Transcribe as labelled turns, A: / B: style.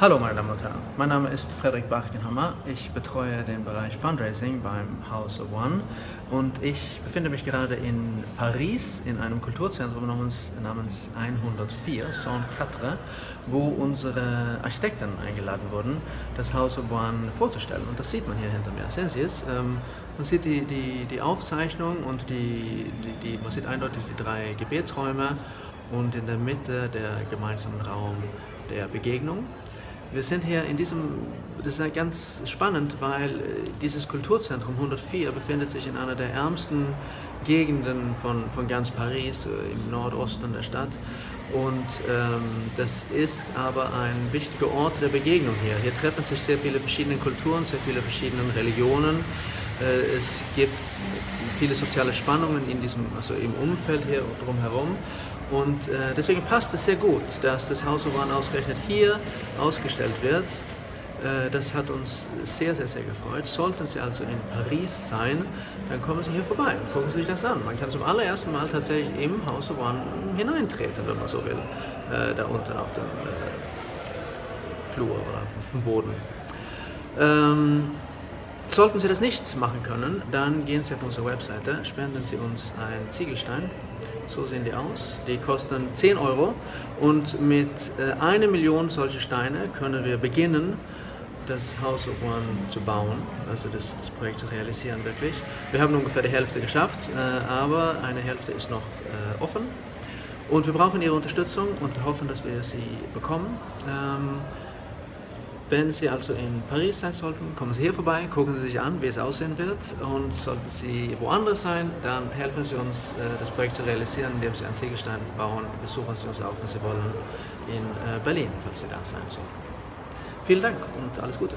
A: Hallo meine Damen und Herren, mein Name ist Frederik Bachgenhammer. Ich betreue den Bereich Fundraising beim House of One und ich befinde mich gerade in Paris in einem Kulturzentrum namens, namens 104, Saint-Quatre, wo unsere Architekten eingeladen wurden, das House of One vorzustellen. Und das sieht man hier hinter mir. Sehen Sie es? Ähm, man sieht die, die, die Aufzeichnung und die, die, die, man sieht eindeutig die drei Gebetsräume und in der Mitte der gemeinsame Raum der Begegnung. Wir sind hier in diesem, das ist ganz spannend, weil äh, dieses Kulturzentrum 104 befindet sich in einer der ärmsten Gegenden von, von ganz Paris, äh, im Nordosten der Stadt. Und ähm, das ist aber ein wichtiger Ort der Begegnung hier. Hier treffen sich sehr viele verschiedene Kulturen, sehr viele verschiedene Religionen. Äh, es gibt viele soziale Spannungen in diesem, also im Umfeld hier drumherum. Und äh, deswegen passt es sehr gut, dass das Haus of One ausgerechnet hier ausgestellt wird. Äh, das hat uns sehr, sehr, sehr gefreut. Sollten Sie also in Paris sein, dann kommen Sie hier vorbei und gucken Sie sich das an. Man kann zum allerersten Mal tatsächlich im Haus of One hineintreten, wenn man so will, äh, da unten auf dem äh, Flur oder auf dem Boden. Ähm, Sollten Sie das nicht machen können, dann gehen Sie auf unsere Webseite, spenden Sie uns einen Ziegelstein. So sehen die aus. Die kosten 10 Euro und mit äh, einer Million solche Steine können wir beginnen, das House of One zu bauen, also das, das Projekt zu realisieren wirklich. Wir haben ungefähr die Hälfte geschafft, äh, aber eine Hälfte ist noch äh, offen. Und wir brauchen Ihre Unterstützung und wir hoffen, dass wir sie bekommen. Wenn Sie also in Paris sein sollten, kommen Sie hier vorbei, gucken Sie sich an, wie es aussehen wird und sollten Sie woanders sein, dann helfen Sie uns, äh, das Projekt zu realisieren, indem Sie einen Ziegelstein bauen. Besuchen Sie uns auch, wenn Sie wollen, in äh, Berlin, falls Sie da sein sollten. Vielen Dank und alles Gute.